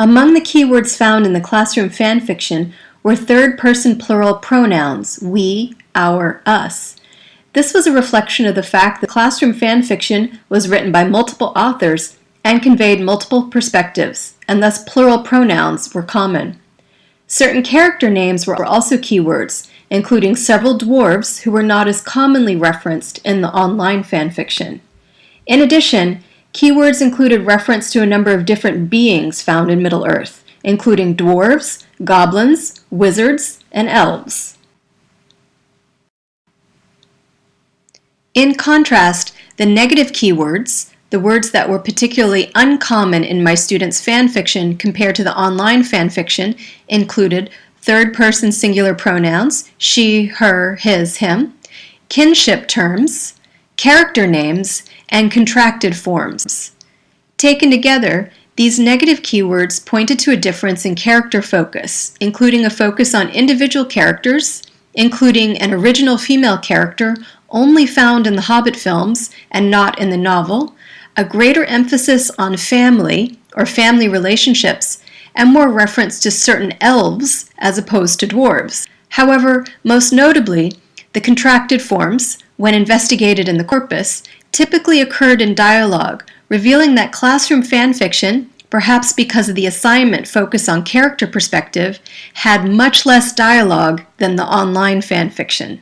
Among the keywords found in the classroom fanfiction were third-person plural pronouns, we, our, us. This was a reflection of the fact that classroom fanfiction was written by multiple authors and conveyed multiple perspectives, and thus plural pronouns were common. Certain character names were also keywords, including several dwarves who were not as commonly referenced in the online fanfiction. In addition, Keywords included reference to a number of different beings found in Middle-earth, including dwarves, goblins, wizards, and elves. In contrast, the negative keywords, the words that were particularly uncommon in my students' fanfiction compared to the online fanfiction, included third-person singular pronouns, she, her, his, him, kinship terms, character names, and contracted forms. Taken together, these negative keywords pointed to a difference in character focus, including a focus on individual characters, including an original female character only found in the Hobbit films and not in the novel, a greater emphasis on family or family relationships, and more reference to certain elves as opposed to dwarves. However, most notably, the contracted forms, when investigated in the corpus, typically occurred in dialogue, revealing that classroom fanfiction, perhaps because of the assignment focus on character perspective, had much less dialogue than the online fanfiction.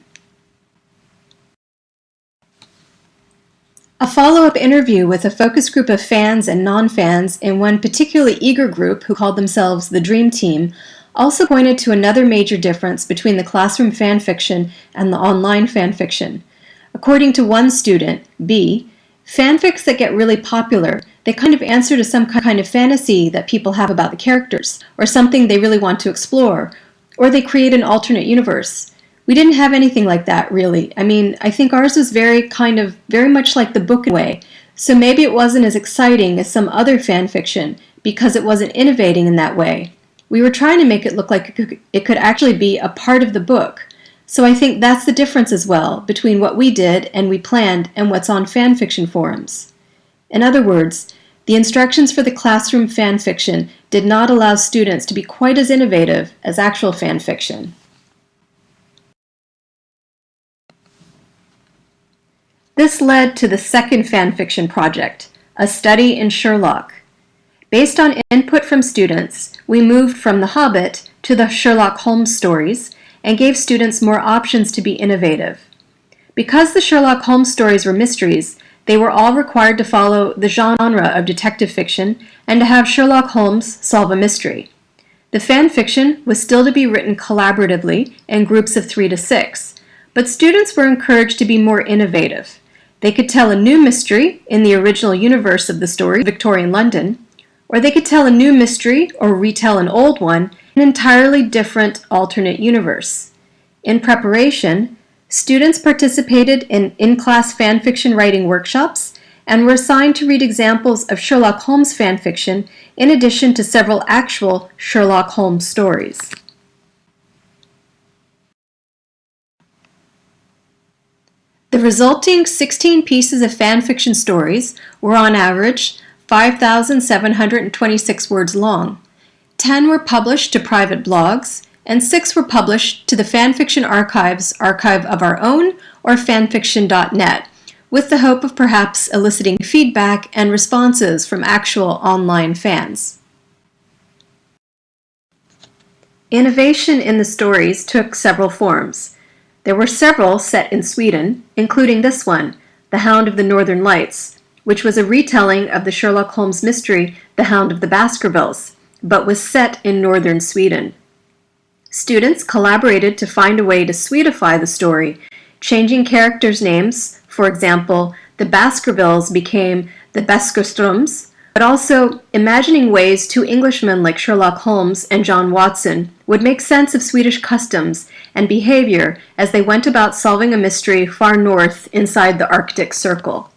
A follow-up interview with a focus group of fans and non-fans in one particularly eager group who called themselves the Dream Team also pointed to another major difference between the classroom fanfiction and the online fanfiction. According to one student, B, fanfics that get really popular, they kind of answer to some kind of fantasy that people have about the characters, or something they really want to explore, or they create an alternate universe. We didn't have anything like that, really. I mean, I think ours was very kind of, very much like the book way, so maybe it wasn't as exciting as some other fanfiction, because it wasn't innovating in that way. We were trying to make it look like it could actually be a part of the book, so I think that's the difference as well between what we did and we planned and what's on fanfiction forums. In other words, the instructions for the classroom fanfiction did not allow students to be quite as innovative as actual fanfiction. This led to the second fanfiction project, a study in Sherlock. Based on input from students, we moved from The Hobbit to the Sherlock Holmes stories and gave students more options to be innovative. Because the Sherlock Holmes stories were mysteries, they were all required to follow the genre of detective fiction and to have Sherlock Holmes solve a mystery. The fan fiction was still to be written collaboratively in groups of three to six, but students were encouraged to be more innovative. They could tell a new mystery in the original universe of the story, Victorian London, or they could tell a new mystery or retell an old one in an entirely different alternate universe. In preparation, students participated in in-class fanfiction writing workshops and were assigned to read examples of Sherlock Holmes fanfiction in addition to several actual Sherlock Holmes stories. The resulting 16 pieces of fanfiction stories were on average 5,726 words long. 10 were published to private blogs, and 6 were published to the Fanfiction Archives archive of our own or fanfiction.net, with the hope of perhaps eliciting feedback and responses from actual online fans. Innovation in the stories took several forms. There were several set in Sweden, including this one, The Hound of the Northern Lights, which was a retelling of the Sherlock Holmes mystery The Hound of the Baskervilles, but was set in northern Sweden. Students collaborated to find a way to Swedify the story, changing characters' names. For example, the Baskervilles became the Baskerstroms, but also imagining ways two Englishmen like Sherlock Holmes and John Watson would make sense of Swedish customs and behavior as they went about solving a mystery far north inside the Arctic Circle.